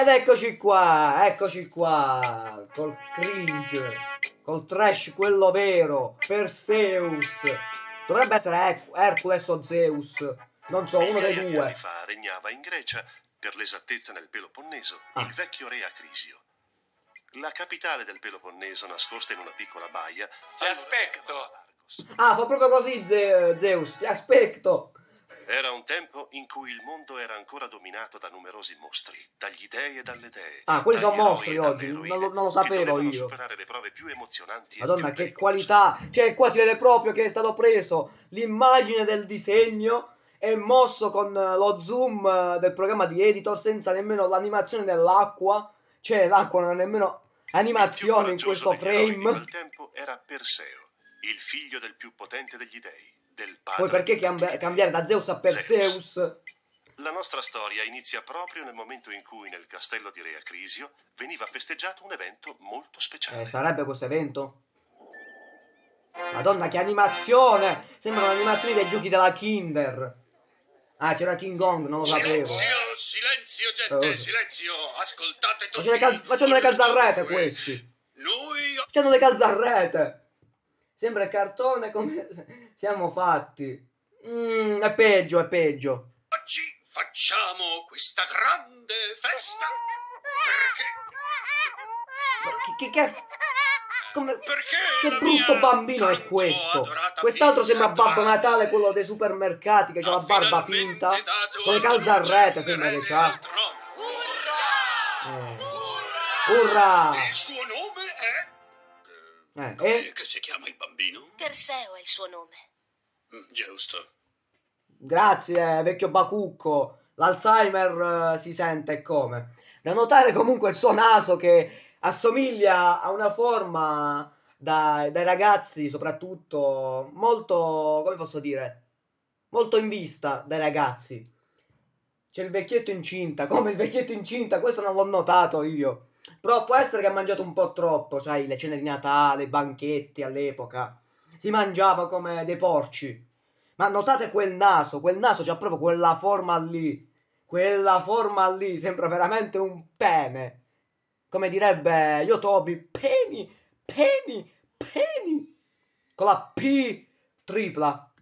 Ed eccoci qua, eccoci qua, col cringe, col trash quello vero, Perseus. Dovrebbe essere Her Hercules o Zeus, non so, uno dei due. anni fa regnava in Grecia, per l'esattezza nel Peloponneso, Ah. il vecchio re Acrisio. La capitale del Peloponneso, nascosta in una piccola baia, Ti aspetto. Ah, fa proprio così Ze- Zeus, ti aspetto. Era un tempo in cui il mondo era ancora dominato da numerosi mostri, dagli dei e dalle dee. Ah, quelli sono mostri oggi, eroine, non lo- non lo sapevo io. superare le prove più emozionanti Madonna, più che pericolose. qualità! Cioè, qua si vede proprio che è stato preso l'immagine del disegno e mosso con eh, lo zoom eh, del programma di editor senza nemmeno l'animazione dell'acqua. Cioè, l'acqua non ha nemmeno animazione in questo degli eroi di frame. quel tempo era Perseo, il figlio del più potente degli dei, del padre Poi perché di cambia- tutti i cambiare da Zeus a Perseus? La nostra storia inizia proprio nel momento in cui nel castello di Re Acrisio veniva festeggiato un evento molto speciale. Eh, sarebbe questo evento? Madonna, che animazione! Sembrano animazioni dei giochi della Kinder. Ah, c'era King Kong, non lo sapevo. Silenzio, silenzio, gente, Oh. silenzio. Ascoltate tutti. Facendo le, cal- facendo le calzarrete questi. Noi Facendo le calzarrete. Sembra cartone come siamo fatti. Mm, è peggio, è peggio. oggi facciamo questa grande festa perché Che, che, che, come- che brutto bambino è questo. Quest'altro sembra Babbo Natale, quello dei supermercati, che ha la barba finta. Con le alla calzarrete luce sembra che c'ha. trono. Eh. Urrà! Urrà! Il suo nome Eh, Com'è e che si chiama il bambino? Perseo è il suo nome. Mm, Giusto. grazie, vecchio bacucco. L'Alzheimer eh, si sente come. Da notare comunque il suo naso che assomiglia a una forma da- dai ragazzi, soprattutto molto, come posso dire, molto in vista dai ragazzi. C'è il vecchietto incinta, come il vecchietto incinta, questo non l'ho notato io. Però può essere che ha mangiato un po' troppo, sai, le cene di Natale, i banchetti all'epoca. Si mangiava come dei porci. Ma notate quel naso, quel naso c'ha proprio quella forma lì. Quella forma lì sembra veramente un pene. Come direbbe Yotobi, peni, peni, peni. Con la P tripla.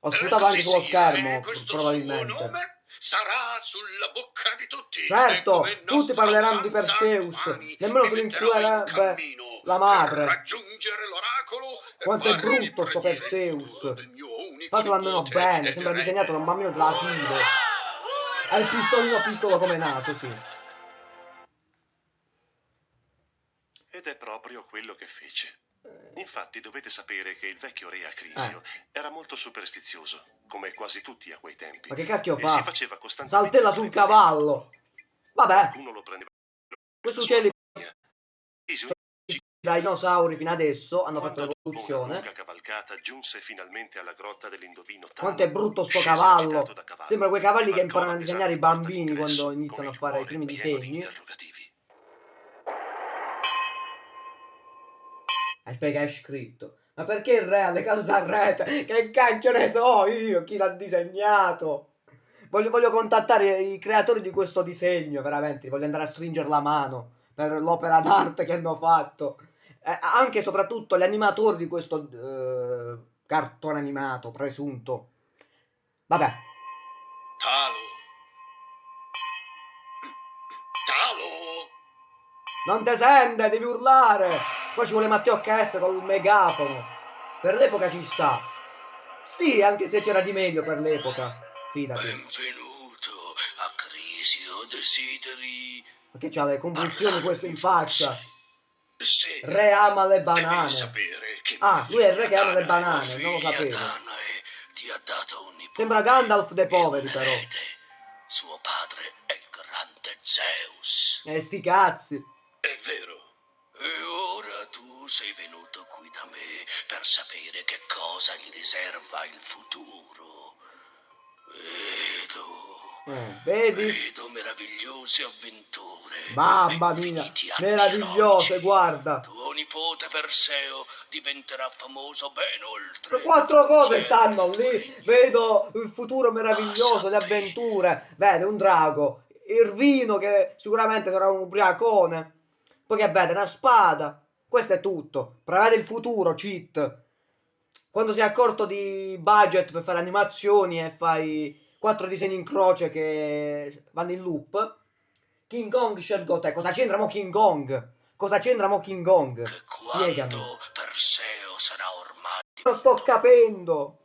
Ho sputato anche sullo schermo, probabilmente. Sarà sulla bocca di tutti. Certo, tutti parleranno di Perseus, nemmeno se cammino la madre. Per raggiungere l'oracolo Quanto è brutto sto Perseus. Fatelo almeno bene, sembra disegnato da un bambino dell'asilo. Ha il pistolino piccolo come naso, sì. Ed è proprio quello che fece. Eh, Infatti dovete sapere che il vecchio re Acrisio era molto superstizioso, come quasi tutti a quei tempi. Ma che cacchio fa? si faceva costantemente Saltella sul cavallo. Vabbè, Qualcuno lo prendeva questi uccelli Acrisio, dai dinosauri fino adesso hanno fatto quando una l'evoluzione. lunga cavalcata giunse finalmente alla grotta dell'indovino Talo, Quanto è brutto sto cavallo. cavallo, Sembra quei cavalli che imparano a disegnare i bambini quando iniziano a fare i primi pieno di che è scritto. Ma perché il re ha le calzarrete? Che cacchio ne so io chi l'ha disegnato? Voglio, voglio contattare i creatori di questo disegno, veramente. Voglio andare a stringere la mano per l'opera d'arte che hanno fatto. Eh, anche e soprattutto gli animatori di questo eh, cartone animato, presunto. Vabbè, Talo. Talo. non te sente, devi urlare. Poi ci vuole Matteo HS con il megafono. Per l'epoca ci sta. Sì, anche se c'era di meglio per l'epoca. Fidati. Benvenuto a Crisio Desideri. Ma che c'ha le convulsioni questo in faccia? Sì. Re ama le banane. Ah, lui è il re che ama le banane, non lo sapevo. Un. Sembra Gandalf dei poveri, un però. Suo padre è il grande Zeus. E sti cazzi. È vero. E ora tu sei venuto qui da me per sapere che cosa gli riserva il futuro. Vedo. Eh, vedi? Vedo meravigliose avventure. Mamma mia, meravigliose, guarda. Tuo nipote Perseo diventerà famoso ben oltre. Quattro cose stanno lì. Vedo il futuro meraviglioso, le avventure. Vede un drago. Irvino che sicuramente sarà un ubriacone. Poi che vede una spada. Questo è tutto. Prevede il futuro, cheat. Quando si è accorto di budget per fare animazioni e fai quattro disegni in croce che vanno in loop. King Kong scelgo te. Cosa c'entra mo King Kong? Cosa c'entra mo King Kong? Che Spiegami. Perseo sarà ormai... Non sto capendo.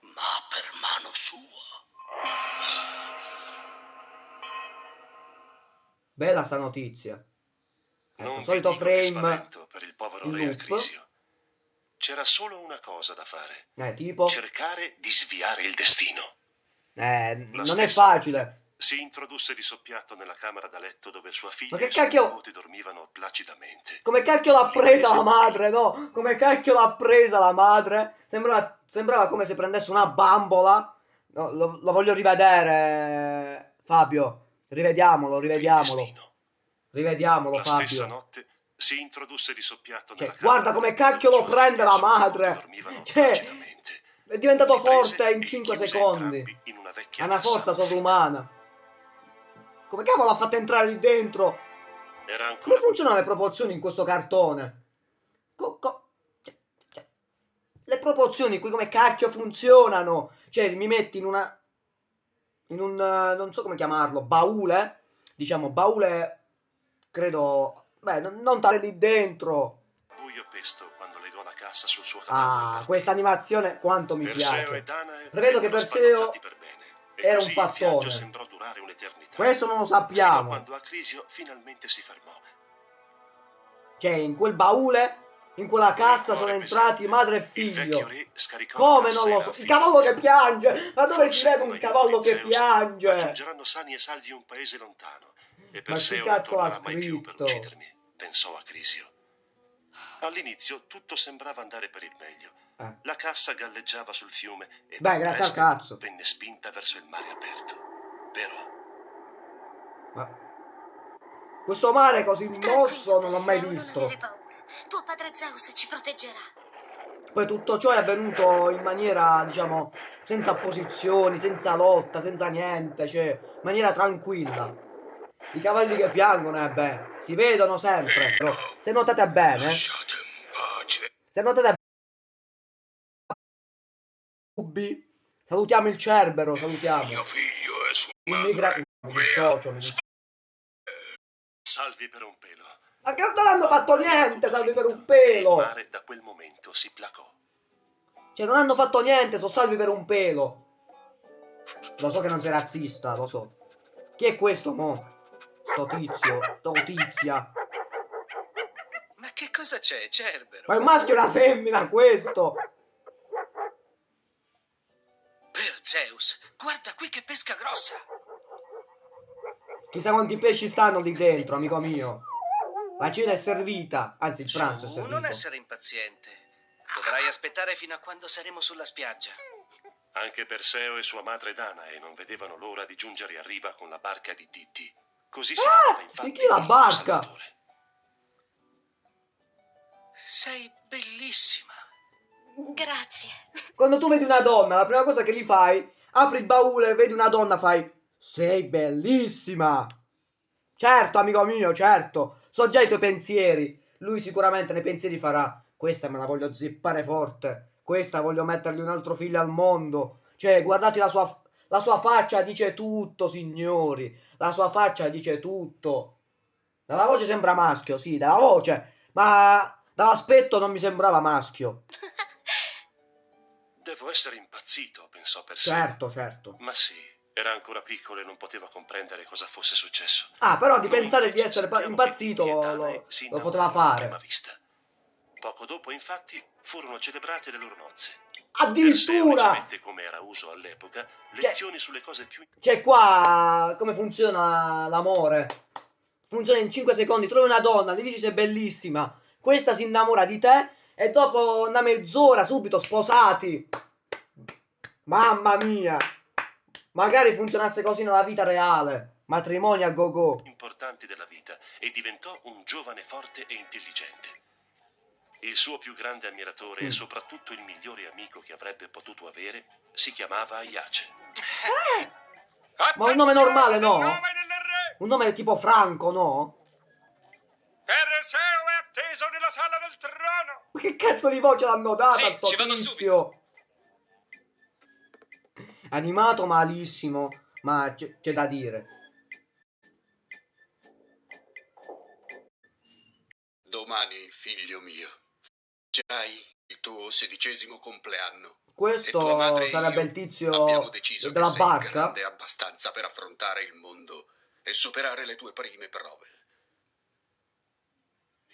ma per mano sua. Bella sta notizia. Ecco, Non solito frame. per il povero re. Acrisio. C'era solo una cosa da fare. Eh, tipo. Cercare di sviare il destino. Eh, La non è facile. Si introdusse di soppiatto nella camera da letto dove sua figlia e cacchio- nipote dormivano placidamente. Come cacchio l'ha presa la madre, no? Come cacchio l'ha presa la madre? Sembrava, sembrava come se prendesse una bambola. No, lo, lo voglio rivedere, Fabio. Rivediamolo, rivediamolo. Rivediamolo, La stessa Fabio. notte si introdusse di soppiatto Cioè, nella guarda da come cacchio lo prende la madre. Cioè. È diventato forte in e 5 chiuse secondi. in una Ha una forza sovrumana. Come cavolo l'ha fatta entrare lì dentro? Era Come ancora funzionano le proporzioni in questo cartone? Co- co- cioè- cioè, le proporzioni qui come cacchio funzionano? Cioè, mi metti in una... In un... eh, non so come chiamarlo, baule? Diciamo, baule... Credo... Beh, non, tale lì dentro. buio pesto quando legò la cassa sul suo e Ah, questa animazione quanto mi Perseo piace. e Danae Prevedo che Perseo per era un un'eternità. Questo non lo Fino sappiamo. quando Acrisio finalmente si fermò. Cioè, in quel baule, in quella cassa sono entrati madre e figlio. Come non lo so? Il cavallo che piange! Ma dove si vede un cavallo che piange? Raggiungeranno sani e salvi un paese lontano. E Perseo cazzo non tornerà mai più per uccidermi, pensò Acrisio. All'inizio tutto sembrava andare per il meglio. Eh. La cassa galleggiava sul fiume e Beh, grazie al presto cazzo. venne spinta verso il mare aperto. Però Ma... Questo mare così mosso non l'ho mai visto. Non. Tuo padre Zeus ci proteggerà. Poi tutto ciò è avvenuto in maniera, diciamo, senza opposizioni, senza lotta, senza niente, cioè, in maniera tranquilla. I cavalli che piangono, eh beh, si vedono sempre. Però, se notate bene, se notate bene, salutiamo il Cerbero, salutiamo. Mio figlio e sua Il migra... madre. Mi dissocio, mi dissocio. salvi per un pelo. Ma che non hanno fatto niente, salvi per un Il pelo. mare da quel momento si placò. Cioè, non hanno fatto niente, sono salvi per un pelo. Lo so che non sei razzista, lo so. Chi è questo, mo? Sto tizio, tizia. Ma che cosa c'è, Cerbero? Ma è un maschio e una femmina questo? Per Zeus, guarda qui che pesca grossa! Chissà quanti pesci stanno lì dentro, amico mio. La cena è servita, anzi il Su, pranzo è servito. non essere impaziente. Dovrai aspettare fino a quando saremo sulla spiaggia. Anche Perseo e sua madre Danae non vedevano l'ora di giungere a riva con la barca di Titti. Così si Ah, vedeva infatti di chi la barca? Salvatore. Sei bellissima. Grazie. Quando tu vedi una donna, la prima cosa che gli fai, apri il baule, vedi una donna, fai Sei bellissima! Certo, amico mio, certo. So già i tuoi pensieri. Lui sicuramente nei pensieri farà Questa me la voglio zippare forte. Questa voglio mettergli un altro figlio al mondo. Cioè, guardate la sua, la sua faccia dice tutto, signori. La sua faccia dice tutto. Dalla voce sembra maschio, sì, dalla voce. Ma dall'aspetto non mi sembrava maschio. Devo essere impazzito, pensò Perseo. Certo, certo. Ma sì, era ancora piccolo e non poteva comprendere cosa fosse successo. Ah, però di Noi pensare di essere impazzito lo, lo- lo poteva fare. Poco dopo, infatti, furono celebrate le loro nozze. Addirittura! leggermente come era uso all'epoca, lezioni sulle cose più Cioè, qua come funziona l'amore? Funziona in 5 secondi. Trovi una donna, gli dici sei bellissima. Questa si innamora di te e dopo una mezz'ora subito sposati. Mamma mia! Magari funzionasse così nella vita reale. Matrimoni a go-go. importanti della vita e diventò un giovane forte e intelligente. Il suo più grande ammiratore Mm. e soprattutto il migliore amico che avrebbe potuto avere si chiamava Aiace. Ma un nome normale, no? Nome un nome tipo Franco, no? Perseo è atteso nella sala del trono. Ma che cazzo di voce l'hanno data Sì, sto ci vado tizio? Animato malissimo, ma c'è c'è da dire. Domani, figlio mio, cerai il tuo sedicesimo compleanno. Questo sarebbe il tizio della barca? grande abbastanza per affrontare il mondo e superare le tue prime prove.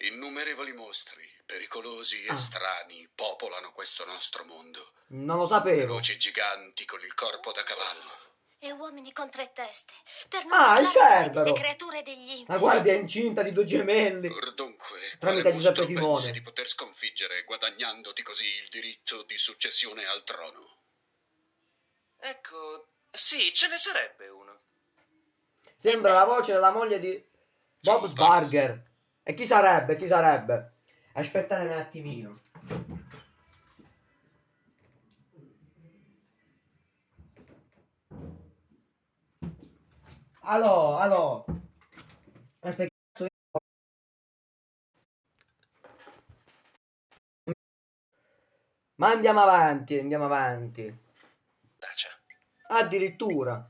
Innumerevoli mostri, pericolosi e Ah. strani, popolano questo nostro mondo. Non lo sapevo. Veloci giganti con il corpo da cavallo. E uomini con tre teste. Per non Ah, il parlare Cerbero! delle creature degli La guardia è incinta di due gemelli. Or dunque, Tramite Giuseppe Simone. pensi di poter sconfiggere guadagnandoti così il diritto di successione al trono? Ecco, sì, ce ne sarebbe uno. Sembra la voce della moglie di Bob Sbarger. E chi sarebbe? Chi sarebbe? Aspettate un attimino. Allo, allo. Aspetta, cazzo di- Ma andiamo avanti, andiamo avanti. Dacia. Addirittura.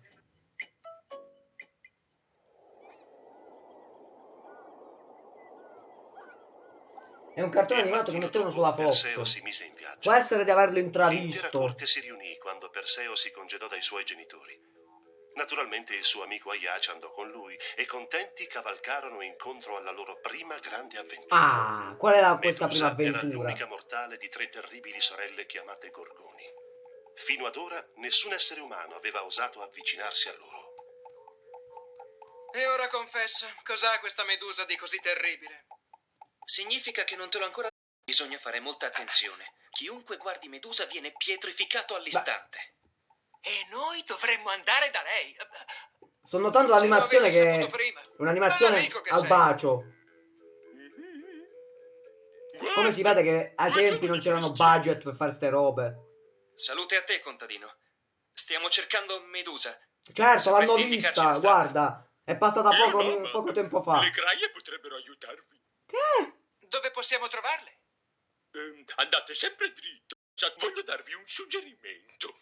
È un cartone animato che mettevano sulla Perseo Fox. si mise in viaggio. Può essere di averlo L'intera intravisto. corte si riunì quando Perseo si congedò dai suoi genitori. Naturalmente il suo amico Aiace andò con lui e contenti cavalcarono incontro alla loro prima grande avventura. Ah, qual era questa prima Medusa era avventura? l'unica mortale di tre terribili sorelle chiamate Gorgoni. Fino ad ora nessun essere umano aveva osato avvicinarsi a loro. E ora confessa, cos'ha questa medusa di così terribile? Significa che non te l'ho ancora detto. Bisogna fare molta attenzione. Chiunque guardi Medusa viene pietrificato all'istante. E noi dovremmo andare da lei. Sto notando l'animazione che prima. un'animazione al sei. bacio. Come si vede che ai tempi non c'erano budget per fare ste robe. Salute a te, contadino. Stiamo cercando Medusa. Certo, l'hanno vista, guarda. È passata poco, poco tempo fa. Le graie potrebbero aiutarvi. Che? Dove possiamo trovarle? Ehm, andate sempre dritto. Già, voglio darvi un suggerimento.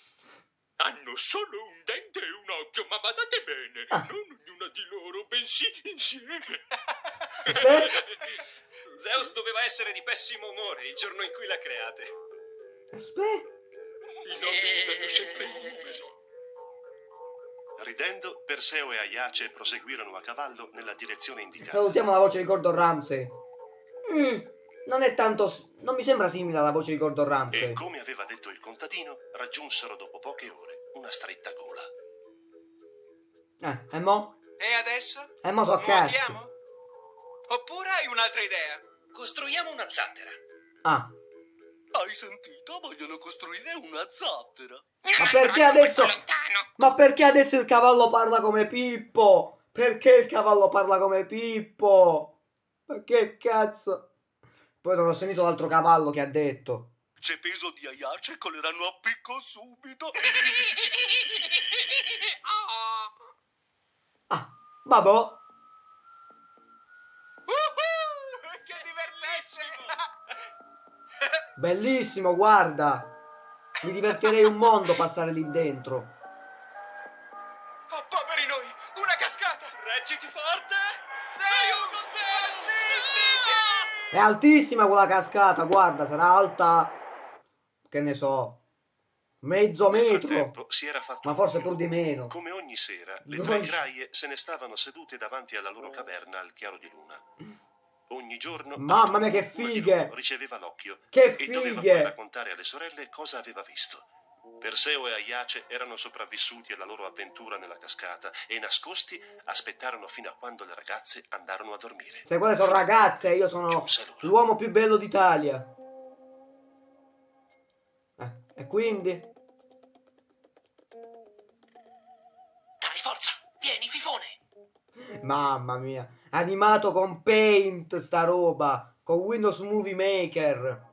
Hanno solo un dente e un occhio, ma badate bene, Ah. non ognuna di loro, bensì insieme. Aspetta. Zeus doveva essere di pessimo umore il giorno in cui l'ha create. Aspetta. I nobili danno sempre i numeri. Ridendo, Perseo e Aiace proseguirono a cavallo nella direzione indicata. Salutiamo la voce di Gordon Ramsay. Mm, non è tanto... Non mi sembra simile alla voce di Gordon Ramsay. E come aveva detto il contadino, raggiunsero dopo poche ore una stretta gola. Eh, e mo? E adesso? E mo so. Nuotiamo? Oppure hai un'altra idea? Costruiamo una zattera. Ah, Hai sentito? Vogliono costruire una zattera. ma perché adesso... Ma perché adesso il cavallo parla come Pippo? Perché il cavallo parla come Pippo? Ma che cazzo? Poi non ho sentito l'altro cavallo che ha detto. C'è peso di Aiace, coleranno a picco subito. Ah, vabbè. Uhuh, che divertente! Bellissimo, guarda. Mi divertirei un mondo passare lì dentro. È altissima quella cascata, guarda, sarà alta... Che ne so. Mezzo metro. Ma forse pur di meno. Come ogni sera, le Noi- tre graie se ne stavano sedute davanti alla loro caverna al chiaro di luna. Ogni giorno Mamma mia, che fighe! riceveva l'occhio Che e doveva fighe! raccontare alle sorelle cosa aveva visto. Perseo e Aiace erano sopravvissuti alla loro avventura nella cascata e nascosti aspettarono fino a quando le ragazze andarono a dormire. Se quelle sono ragazze, io sono l'uomo più bello d'Italia. Eh, e quindi? Dai, forza! Vieni, fifone! Mamma mia. Animato con Paint sta roba. Con Windows Movie Maker.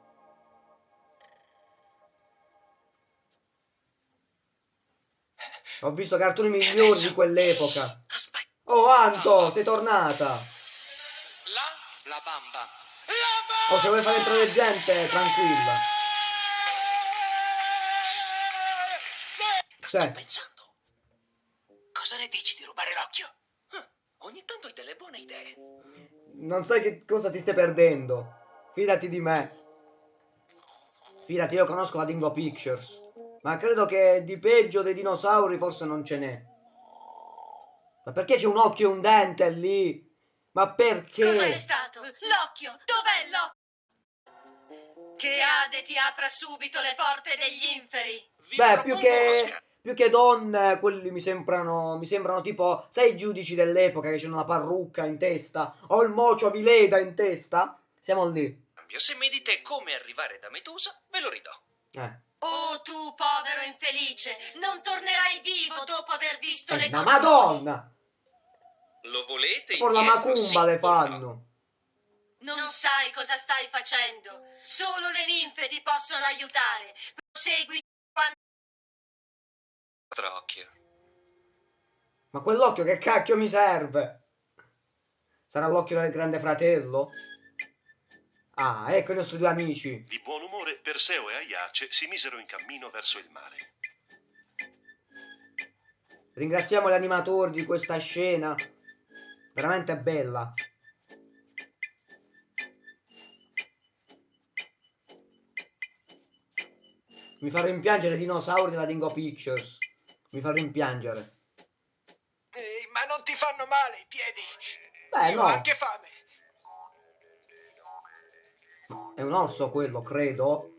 Ho visto cartoni migliori di quell'epoca. Aspetta. Oh, Anto, sei tornata. La, La bamba. Oh, se vuoi fare entrare gente, tranquilla. Sto Sì. pensando. Cosa ne dici di rubare l'occhio? Ah, ogni tanto hai delle buone idee. Non sai che cosa ti stai perdendo. Fidati di me. Fidati, io conosco la Dingo Pictures. Ma credo che di peggio dei dinosauri forse non ce n'è. Ma perché c'è un occhio e un dente lì? Ma perché? Cos'è stato? L'occhio! Dov'è l'occhio? Che Ade ti apra subito le porte degli inferi. Vi Beh, più che, più che donne, quelli mi sembrano, mi sembrano tipo, sai i giudici dell'epoca che c'hanno la parrucca in testa o il mocio a Vileda in testa? Siamo lì. Se mi dite come arrivare da Medusa, ve lo ridò. Eh. Oh, tu povero infelice, non tornerai vivo dopo aver visto Eh, le ma torture. madonna! Lo volete Por la macumba le fanno. Non sai cosa stai facendo. Solo le ninfe ti possono aiutare. Prosegui quando? Trocchio. Ma quell'occhio che cacchio mi serve? Sarà l'occhio del grande fratello? Ah, ecco i nostri due amici. Di buon umore, Perseo e Aiace si misero in cammino verso il mare. Ringraziamo gli animatori di questa scena. Veramente bella. Mi fa rimpiangere i dinosauri della Dingo Pictures. Mi fa rimpiangere. Ehi, ma non ti fanno male i piedi? Beh, Io no. ho anche fame. È un orso quello, credo.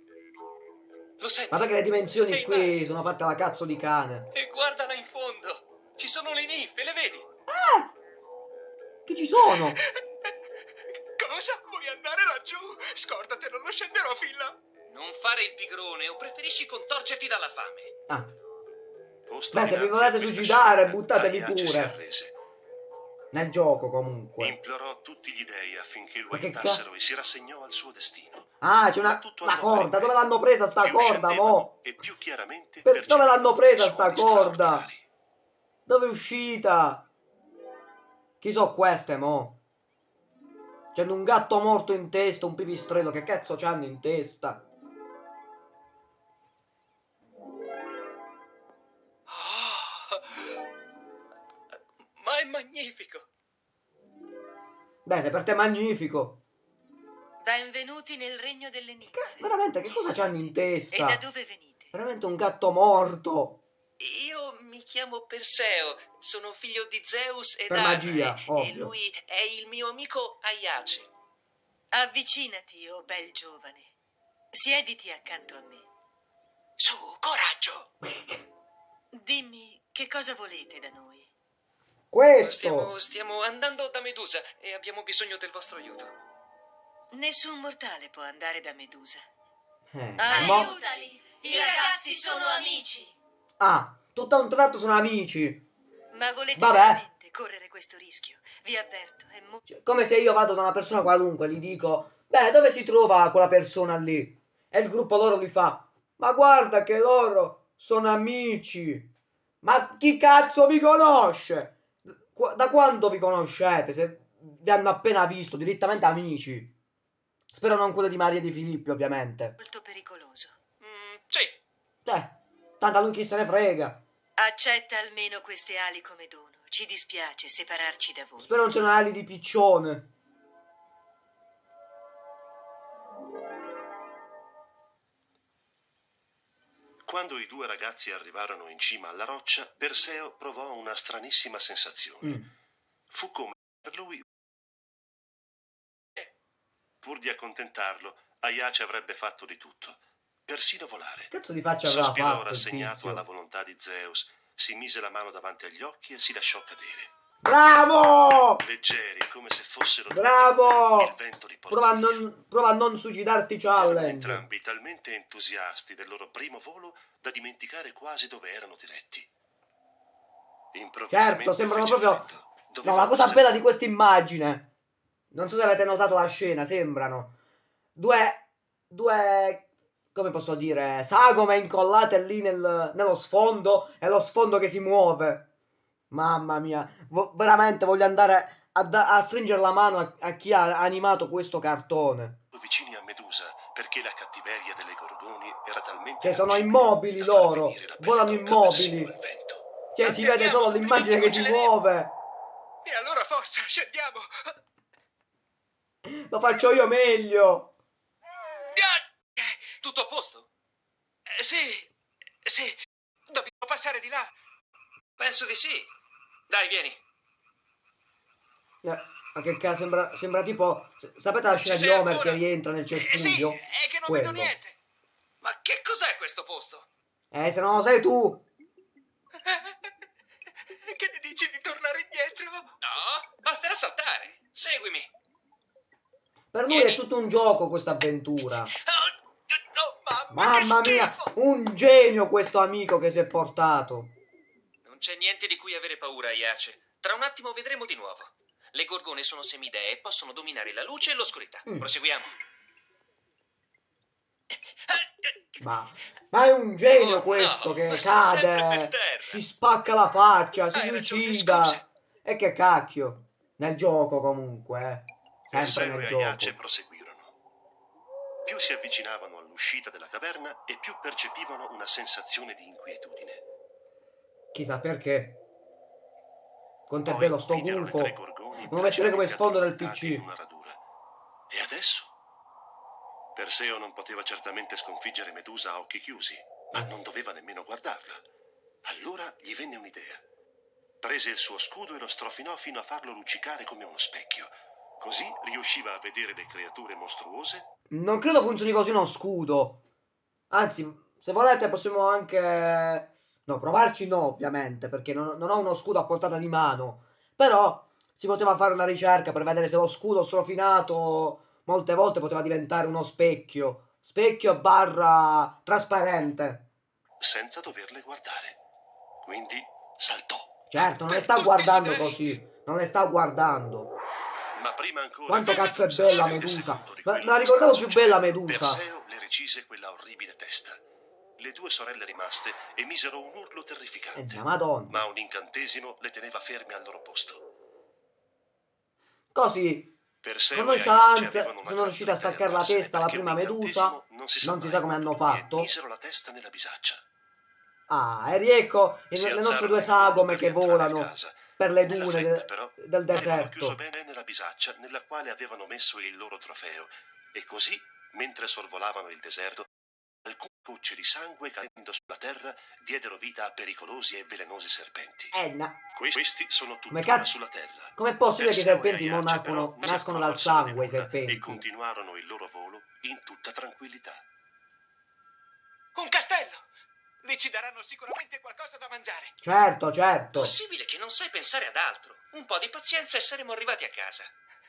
Lo senti? Ma perché le dimensioni Ehi, qui sono fatte alla cazzo di cane? E guardala in fondo. Ci sono le ninfe, le vedi? Ah! Che ci sono? Cosa? Vuoi andare laggiù? Scordate, non lo scenderò fin là. Non fare il pigrone o preferisci contorcerti dalla fame? Ah, Posto Beh, se vi volete suicidare, buttatevi pure. Nel gioco comunque. Implorò tutti gli dei affinché lo aiutassero e si rassegnò al suo destino. Ah, c'è una, andò corda. Dove l'hanno presa sta corda, mo? E più chiaramente Per- dove l'hanno presa sta corda? Dove è uscita? Chi so queste, mo? C'hanno un gatto morto in testa, un pipistrello. Che cazzo c'hanno in testa? Magnifico. Bene, per te è magnifico. Benvenuti nel regno delle ninfe. Che- veramente, che cosa c'hanno in E testa? da dove venite? Veramente un gatto morto. Io mi chiamo Perseo, sono figlio di Zeus e Per magia, e ovvio. lui è il mio amico Aiace. Avvicinati, o bel giovane. Siediti accanto a me. Su, coraggio! Dimmi che cosa volete da noi. Questo. Stiamo, stiamo andando da Medusa e abbiamo bisogno del vostro aiuto. Nessun mortale può andare da Medusa. Eh, Ah, mo- Aiutali! I ragazzi sono amici! Ah, tutto a un tratto sono amici. Ma volete Vabbè. veramente correre questo rischio? Vi avverto, è molto... Cioè, come se io vado da una persona qualunque, gli dico, beh, dove si trova quella persona lì? E il gruppo loro gli fa, ma guarda che loro sono amici. Ma chi cazzo vi conosce? Da quando vi conoscete? Se vi hanno appena visto, direttamente amici. Spero non quello di Maria di Filippi, ovviamente. molto pericoloso. Mm, sì, Eh, tanto a lui chi se ne frega. Accetta almeno queste ali come dono. Ci dispiace separarci da voi. Spero non c'erano ali di piccione. Quando i due ragazzi arrivarono in cima alla roccia, Perseo provò una stranissima sensazione. Mm. Fu come per lui. Pur di accontentarlo, Aiace avrebbe fatto di tutto, persino volare. Cazzo di faccia aveva Sospirò fatto rassegnato alla volontà di Zeus, si mise la mano davanti agli occhi e si lasciò cadere. Bravo! Leggeri, come se fossero il Bravo! vento li portò Prova a non, prova a non suicidarti challenge. entrambi talmente entusiasti del loro primo volo da dimenticare quasi dove erano diretti. Certo, sembrano proprio... No, la cosa bella di questa immagine. Non so se avete notato la scena, sembrano due, due, come posso dire, sagome incollate lì nel- nello sfondo e lo sfondo che si muove. Mamma mia, vo- veramente voglio andare a, da- a stringere la mano a, a chi ha animato questo cartone. vicini a Medusa perché la cattiveria delle gorgoni era talmente Cioè, sono immobili loro, volano immobili. Cioè, si vede solo l'immagine che si muove. E allora forza, scendiamo. Lo faccio io meglio. Tutto a posto? eh, sì, sì, dobbiamo passare di là. Penso di sì. Dai, vieni. Eh, ma che cazzo, sembra, sembra tipo... Sapete la scena di Homer ancora? che rientra nel Eh, sì, cespuglio? è che non Quello. vedo niente. Ma che cos'è questo posto? Eh, se non lo sai tu. Che ne dici di tornare indietro? No, basterà saltare. Seguimi. Per lui è tutto un gioco questa avventura. Oh, oh, mamma, Mamma mia, un genio questo amico che si è portato. Non c'è niente di cui avere paura, Iace. Tra un attimo vedremo di nuovo. Le gorgone sono semidee e possono dominare la luce e l'oscurità. Mm. Proseguiamo. Ma, ma è un genio Oh, questo no, che cade, si spacca la faccia, si Hai ragione, suicida. E che cacchio. Nel gioco comunque, eh. Sempre nel e gioco. Aiace proseguirono. Più si avvicinavano all'uscita della caverna e più percepivano una sensazione di inquietudine. Chissà perché. È Poi bello sto gufo. lo metterei come placidamente sfondo del PC. E adesso? Perseo non poteva certamente sconfiggere Medusa a occhi chiusi, ma non doveva nemmeno guardarla. Allora gli venne un'idea. Prese il suo scudo e lo strofinò fino a farlo luccicare come uno specchio. Così riusciva a vedere le creature mostruose Non credo funzioni così uno scudo. Anzi, se volete possiamo anche... No, provarci no, ovviamente, perché non, non ho uno scudo a portata di mano. Però si poteva fare una ricerca per vedere se lo scudo strofinato molte volte poteva diventare uno specchio. Specchio barra trasparente. senza doverle guardare. Quindi saltò. Certo, non le sta guardando così. Non le sta guardando. Ma prima ancora Quanto cazzo è bella Medusa. Ma- la ricordavo più bella Medusa. Perseo le recise quella orribile testa. Le due sorelle rimaste emisero un urlo terrificante, madonna. ma un incantesimo le teneva ferme al loro posto. Così Perseo e nonchalance avevano una sono riusciti a staccare la testa alla prima Medusa. Non si sa, Non si sa come hanno fatto. Misero la testa nella bisaccia. Ah, e riecco le nostre due sagome che volano per le dune fretta, de- però, del Avevano chiuso deserto. bene nella bisaccia nella quale avevano messo il loro trofeo e così, mentre sorvolavano il deserto, alcune gocce di sangue cadendo sulla terra diedero vita a pericolosi e velenosi serpenti. Eh, na- Questi sono Come tuttora cazzo- sulla terra. com'è possibile che i serpenti non nascono, nascono dal sangue i serpenti? E continuarono il loro volo in tutta tranquillità. Un castello! Lì ci daranno sicuramente qualcosa da mangiare. Certo, certo. Possibile che non sai pensare ad altro. Un po' di pazienza e saremo arrivati a casa.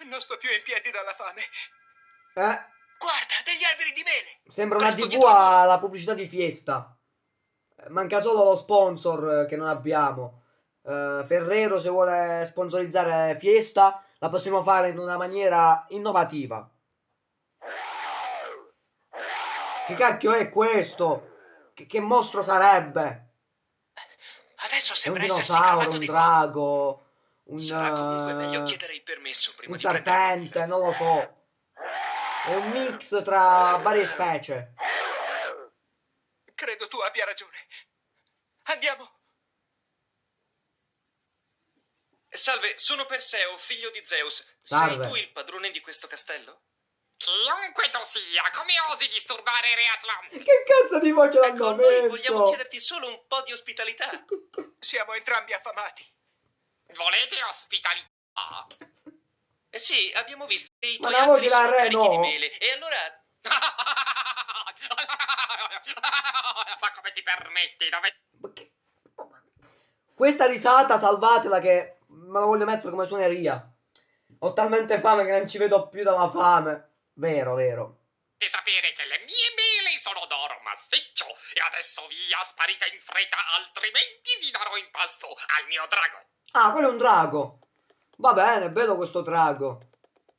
Non sto più in piedi dalla fame. Eh, Guarda, degli alberi di mele. sembra una Presto TV dietro alla pubblicità di Fiesta. Eh, Manca solo lo sponsor eh, che non abbiamo. Eh, Ferrero se vuole sponsorizzare Fiesta la possiamo fare in una maniera innovativa. Che cacchio è questo? Che, che mostro sarebbe? Adesso un sembra essersi dinosauro, un drago, un, Sarà comunque meglio chiedere il permesso prima un serpente, non lo so. È un mix tra varie specie. Credo tu abbia ragione. Andiamo. Salve, sono Perseo, figlio di Zeus. Salve. Sei tu il padrone di questo castello? Chiunque tu sia, come osi disturbare re Atlanti? Che cazzo di voce Ecco, l'hanno noi vogliamo messo? chiederti solo un po' di ospitalità. Siamo entrambi affamati. Volete ospitalità? Eh sì, abbiamo visto che i Ma tuoi la voce da re, carichi di no. mele. E allora... Ma come ti permetti? Dove... Ma che- Questa risata salvatela che me la voglio mettere come suoneria. Ho talmente fame che non ci vedo più dalla fame. Vero, vero. Di sapere che le mie mele sono d'oro massiccio e adesso via, sparite in fretta, altrimenti vi darò in pasto al mio drago. Ah, quello è un drago. Va bene, bello questo drago.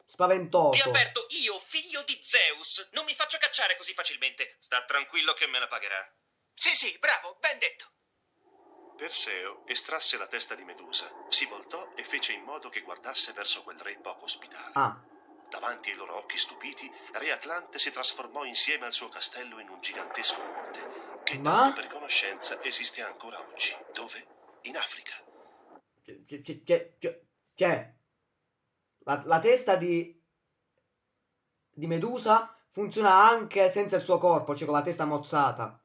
Ti Spaventoso. avverto, io, figlio di Zeus, non mi faccio cacciare così facilmente. Sta tranquillo che me la pagherà. Sì, sì, bravo, ben detto. Perseo estrasse la testa di Medusa, si voltò e fece in modo che guardasse verso quel re poco ospitale. Ah, Davanti ai loro occhi stupiti, Re Atlante si trasformò insieme al suo castello in un gigantesco monte, che Ma? tanto per conoscenza esiste ancora oggi. Dove? In Africa. c'è, c'è, c'è, c'è. La, la testa di, di Medusa funziona anche senza il suo corpo, cioè con la testa mozzata.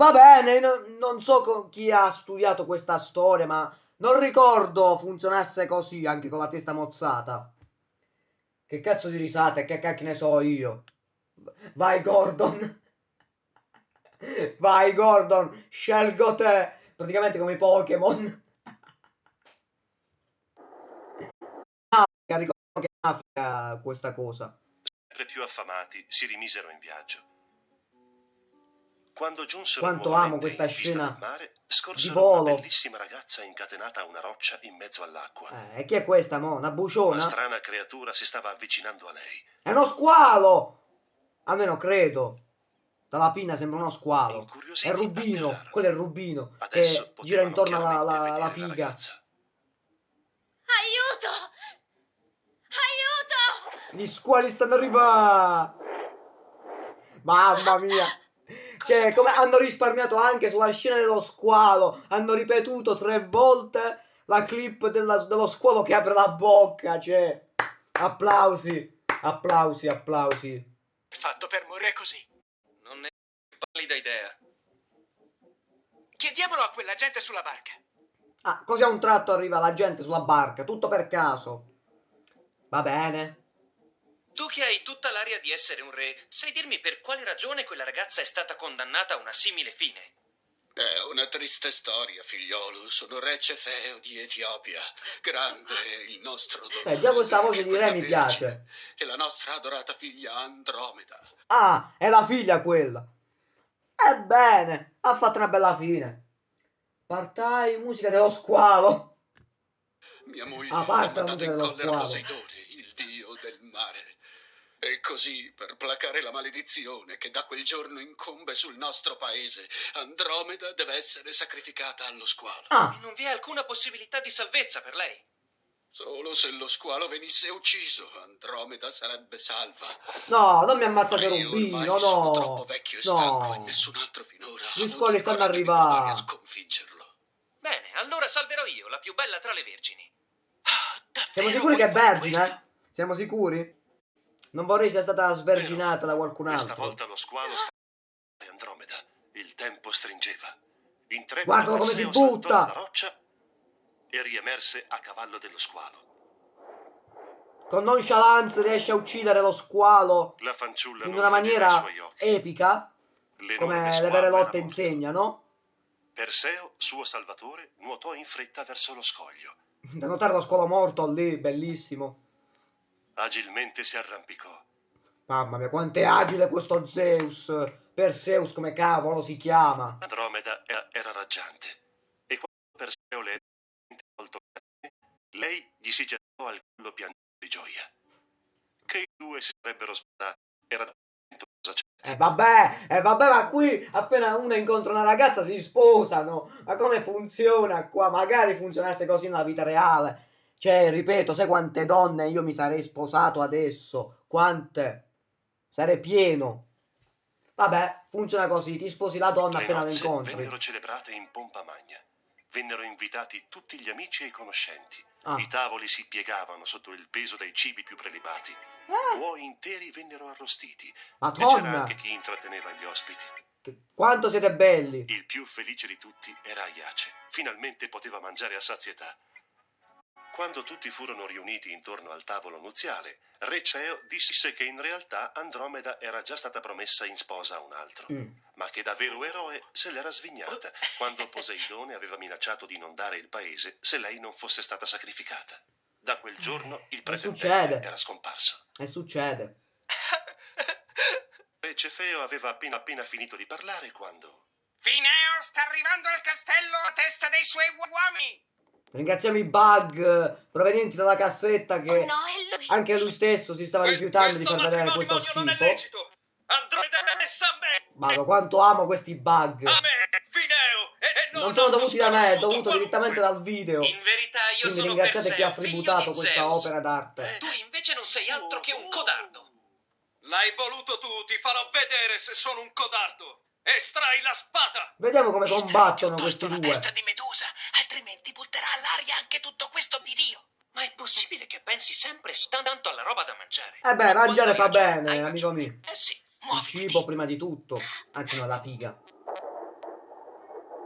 Va bene, no- non so chi ha studiato questa storia, ma non ricordo funzionasse così anche con la testa mozzata. Che cazzo di risate, che cacchio ne so io. Vai Gordon. Vai Gordon, scelgo te. Praticamente come i Pokémon. Africa, ricordo che in Africa questa cosa. Sempre più affamati si rimisero in viaggio. Quando giunsero Quanto amo questa scena mare, di volo. una bellissima ragazza incatenata a una roccia in mezzo all'acqua. Eh, e chi è questa, mo? Una Una buciona? strana creatura si stava avvicinando a lei. È uno squalo! Almeno credo. Dalla pinna sembra uno squalo. È Rubino, quello è Rubino, Adesso che gira intorno alla, alla- alla figa. ragazza. Aiuto! Aiuto! Gli squali stanno arrivando! Mamma mia! Cioè, come hanno risparmiato anche sulla scena dello squalo, hanno ripetuto tre volte la clip della- dello squalo che apre la bocca, cioè, applausi, applausi, applausi. Fatto per morire così. Non ne ho pallida idea. Chiediamolo a quella gente sulla barca. Ah, così a un tratto arriva la gente sulla barca, tutto per caso. Va bene. Tu che hai tutta l'aria di essere un re, sai dirmi per quale ragione quella ragazza è stata condannata a una simile fine? È una triste storia, figliolo. Sono re Cefeo di Etiopia. Grande è il nostro dolore. Eh, già questa voce di re mi piace. E la nostra adorata figlia Andromeda. Ah, è la figlia quella. Ebbene, ha fatto una bella fine. Partai musica dello squalo. Mia moglie A ha parte la mandato musica in dello collera squalo. Poseidone, il dio del mare. E così, per placare la maledizione che da quel giorno incombe sul nostro paese, Andromeda deve essere sacrificata allo squalo. Ah, E non vi è alcuna possibilità di salvezza per lei. Solo se lo squalo venisse ucciso, Andromeda sarebbe salva. no, non mi ammazzate Rubino, ormai sono troppo no. vecchio e stanco e No. nessun altro finora Gli squali stanno arrivando. a sconfiggerlo. Bene, allora salverò io, la più bella tra le vergini. Ah, Siamo sicuri che è vergine? questo? eh? Siamo sicuri? Non vorrei sia stata sverginata da qualcun Questa altro. volta lo squalo stava a Andromeda. Il tempo stringeva. Intrepido Guardalo come si butta! dalla roccia e riemerse a cavallo dello squalo. Con nonchalance riesce a uccidere lo squalo La in una maniera epica, L'enorme come le vere lotte insegnano. Perseo, suo salvatore, nuotò in fretta verso lo scoglio. Da notare lo squalo morto lì, bellissimo. Agilmente si arrampicò. Mamma mia, quanto è agile questo Zeus! Perseus come cavolo si chiama? Andromeda era, raggiante. E quando Perseo le sé, lei gli si gettò al collo piangendo di gioia. Che i due si sarebbero sposati era cosa certa. E vabbè, e vabbè, ma qui appena uno incontra una ragazza si sposano. Ma come funziona qua? Magari funzionasse così nella vita reale. Cioè, ripeto, sai quante donne io mi sarei sposato adesso? Quante? Sarei pieno. Vabbè, funziona così, ti sposi la donna Le appena la incontri. vennero celebrate in pompa magna. Vennero invitati tutti gli amici e i conoscenti. Ah. I tavoli si piegavano sotto il peso dei cibi più prelibati. Eh, Buoi interi vennero arrostiti. E c'era anche chi intratteneva gli ospiti. che- quanto siete belli. Il più felice di tutti era Aiace. Finalmente poteva mangiare a sazietà. Quando tutti furono riuniti intorno al tavolo nuziale, Re Ceo disse che in realtà Andromeda era già stata promessa in sposa a un altro, Mm. ma che da vero eroe se l'era svignata quando Poseidone aveva minacciato di inondare il paese se lei non fosse stata sacrificata. Da quel giorno il pretendente era scomparso. E succede. Re Cefeo aveva appena appena finito di parlare quando Fineo sta arrivando al castello a testa dei suoi uomini. Ringraziamo i bug eh, provenienti dalla cassetta che Oh no, è lui. anche lui stesso si stava Questo- rifiutando di far questo vedere questo matrimonio non è schifo. lecito. Andromeda è messa a me. Vado, quanto amo questi bug. A me, Fineo, e non sono dovuti da me, è dovuto direttamente dal video. In verità io Quindi sono ringraziate chi ha tributato questa Zeus. opera d'arte. Tu invece non sei altro che un codardo. L'hai voluto tu, ti farò vedere se sono un codardo. Estrai la spada! Vediamo come Estrai combattono questi la due. testa di Medusa, altrimenti butterà all'aria anche tutto questo bidio. Ma è possibile che pensi sempre tanto alla roba da mangiare? Eh beh, Ma mangiare fa bene, amico mio. Eh sì. Il Muoviti. cibo prima di tutto. Anzi no, la figa.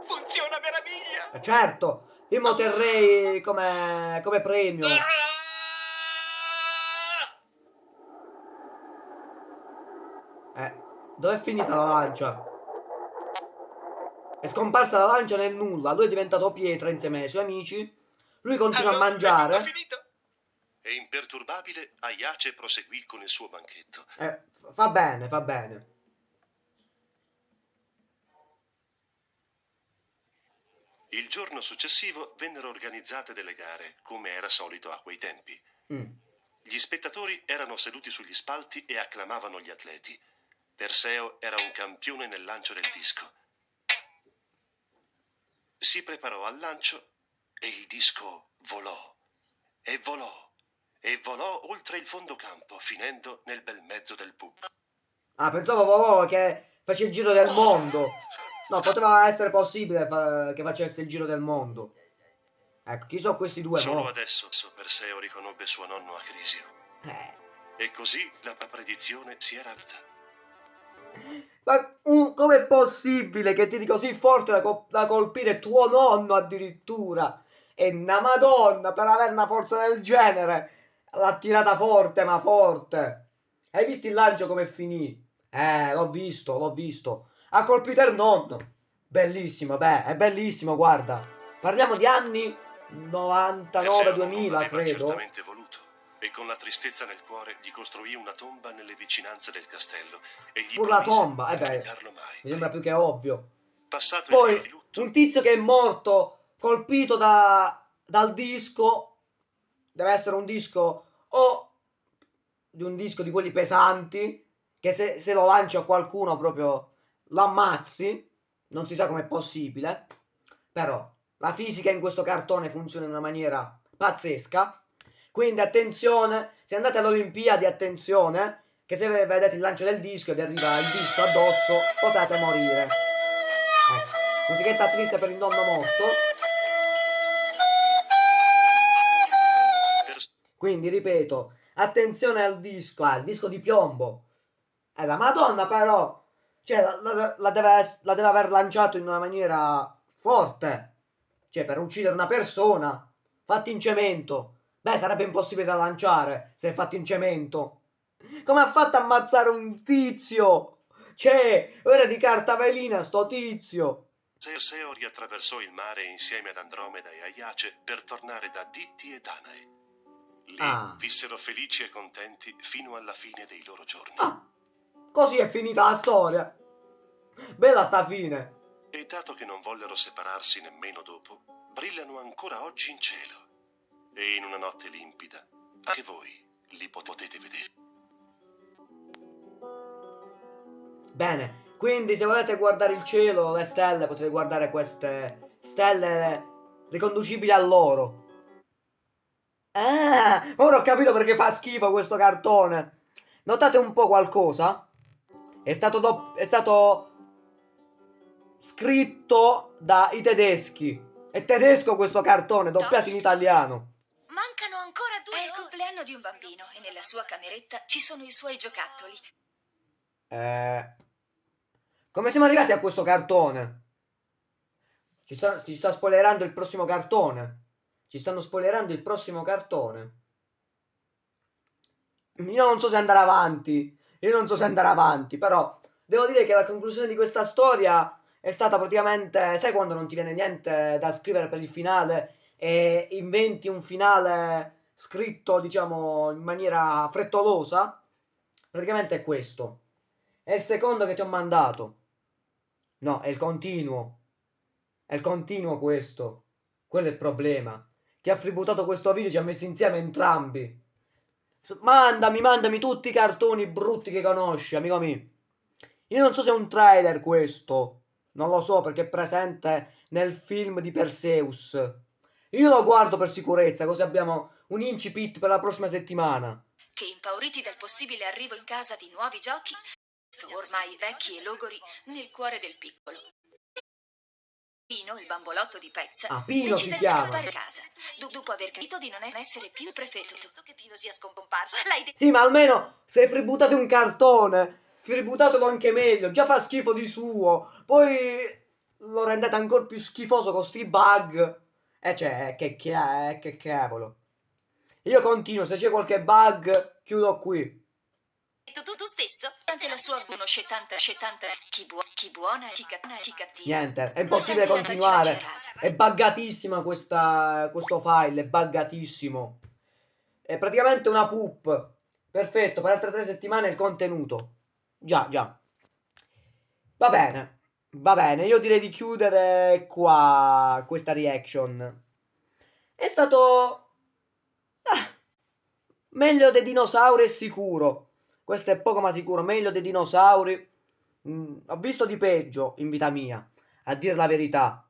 Funziona meraviglia! Eh, Certo, io mo terrei come, come premio. Eh, dov'è finita la lancia? È scomparsa la lancia nel nulla. Lui è diventato pietra insieme ai suoi amici. Lui continua a Allora, È mangiare. tutto finito? E imperturbabile, Aiace proseguì con il suo banchetto. Eh, fa bene, fa bene. Il giorno successivo vennero organizzate delle gare, come era solito a quei tempi. Mm. Gli spettatori erano seduti sugli spalti e acclamavano gli atleti. Perseo era un campione nel lancio del disco. Si preparò al lancio e il disco volò e volò e volò oltre il fondo campo, finendo nel bel mezzo del pubblico. Ah, pensavo proprio che facesse il giro del mondo. No, poteva essere possibile che facesse il giro del mondo. Ecco, chi sono questi due Solo mo? adesso Perseo riconobbe suo nonno Acrisio. Eh. E così la predizione si era avuta. Ma uh, com'è possibile che ti così forte da, co- da colpire tuo nonno addirittura? E una madonna per avere una forza del genere. L'ha tirata forte, ma forte. Hai visto il lancio come finì? Eh, l'ho visto, l'ho visto. Ha colpito il nonno. Bellissimo, beh, è bellissimo, guarda. Parliamo di anni Perseo 99-2000, aveva credo. certamente voluto, e con la tristezza nel cuore gli costruì una tomba nelle vicinanze del castello e gli Pur la tomba, eh beh. Mi sembra più che ovvio. Passato Poi lutto, un tizio che è morto colpito da, dal disco deve essere un disco o di un disco di quelli pesanti che se, se lo lanci a qualcuno proprio lo ammazzi non si sa com'è possibile però la fisica in questo cartone funziona in una maniera pazzesca quindi attenzione se andate alle Olimpiadi attenzione che se vedete il lancio del disco e vi arriva il disco addosso potete morire ecco musichetta triste per il nonno morto Quindi ripeto, attenzione al disco, al disco di piombo. Eh, la Madonna però, cioè, la, la- la deve, la deve aver lanciato in una maniera forte. Cioè, per uccidere una persona, fatti in cemento. Beh, sarebbe impossibile da lanciare se è fatto in cemento. Come ha fatto a ammazzare un tizio? Cioè, era di carta velina sto tizio. Perseo riattraversò il mare insieme ad Andromeda e Aiace per tornare da Ditti e Danae. Lì Ah. vissero felici e contenti fino alla fine dei loro giorni. Ah, così è finita la storia. Bella sta fine. E dato che non vollero separarsi nemmeno dopo, brillano ancora oggi in cielo. E in una notte limpida, anche voi li pot- potete vedere. Bene, quindi se volete guardare il cielo, le stelle, potete guardare queste stelle riconducibili a loro. Ah, ora ho capito perché fa schifo questo cartone. Notate un po' qualcosa? È stato, è stato scritto dai tedeschi. È tedesco questo cartone, doppiato in italiano. Ancora due È il compleanno di un bambino e nella sua cameretta ci sono i suoi giocattoli. Eh, come siamo arrivati a questo cartone? Ci sta, ci sta spoilerando il prossimo cartone. Ci stanno spoilerando il prossimo cartone. Io non so se andare avanti. Io non so se andare avanti, però devo dire che la conclusione di questa storia è stata praticamente. Sai quando non ti viene niente da scrivere per il finale e inventi un finale scritto, diciamo, in maniera frettolosa? Praticamente è questo. È il secondo che ti ho mandato. No, è il continuo. È il continuo questo. Quello è il problema. Chi ha freebootato questo video ci ha messo insieme entrambi. Mandami, mandami tutti i cartoni brutti che conosci, amico mio. Io non so se è un trailer questo. Non lo so perché è presente nel film di Perseus. Io lo guardo per sicurezza, così abbiamo un incipit per la prossima settimana. Che impauriti dal possibile arrivo in casa di nuovi giochi, ormai vecchi e logori, nel cuore del piccolo. Pino, il bambolotto di Pezza, Ah, Pino si decide di chiama. scappare a casa, do- dopo aver capito di non essere più prefetto. Che Pino sia scomparso. Detto. Sì, ma almeno se fributate un cartone, fributatelo anche meglio. Già fa schifo di suo. Poi lo rendete ancora più schifoso con sti bug. E cioè, che, che, che cavolo. Io continuo, se c'è qualche bug, chiudo qui. Tu, tu, tu stesso? Anche la sua conosce tanta, tanta, chi, buo- chi buona, chi cattiva, chi cattiva. Niente, è impossibile continuare. È buggatissima questa, questo file, è buggatissimo. È praticamente una poop. Perfetto, per altre tre settimane il contenuto. Già, già. Va bene, va bene, io direi di chiudere qua questa reaction. È stato... ah, meglio dei dinosauri è sicuro. Questo è poco ma sicuro, meglio dei dinosauri. Mm, ho visto di peggio in vita mia, a dire la verità.